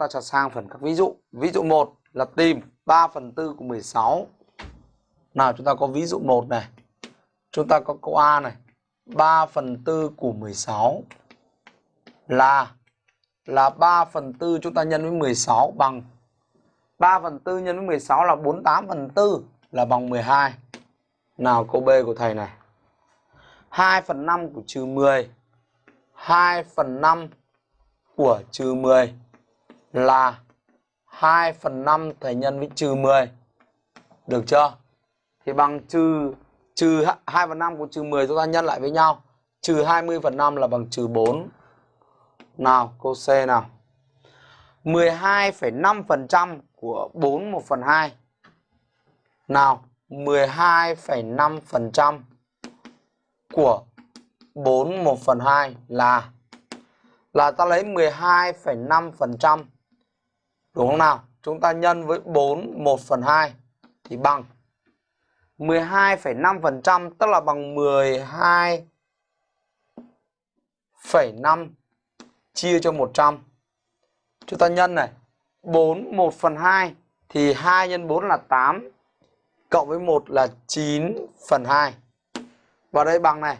ta trở sang phần các ví dụ. Ví dụ 1 là tìm 3 phần 4 của 16. Nào, chúng ta có ví dụ 1 này. Chúng ta có câu A này. 3 phần 4 của 16 là là 3 phần 4 chúng ta nhân với 16 bằng 3 phần 4 nhân với 16 là 48 phần 4 là bằng 12. Nào, câu B của thầy này. 2 phần 5 của trừ 10 2 phần 5 của trừ 10 là 2 phần 5 thầy nhân với trừ 10. Được chưa? Thì bằng trừ trừ 2 phần 5 của trừ 10 chúng ta nhân lại với nhau. Trừ 20 phần 5 là bằng trừ 4. Nào, cô C nào. 12,5% của 4 1 phần 2. Nào, 12,5% của 4 1 phần 2 là là ta lấy 12,5% đúng không nào? Chúng ta nhân với 4 1 phần 2 thì bằng 12,5% tức là bằng 12,5 chia cho 100. Chúng ta nhân này, 4 1 phần 2 thì 2 nhân 4 là 8 cộng với 1 là 9 phần 2. Và đây bằng này,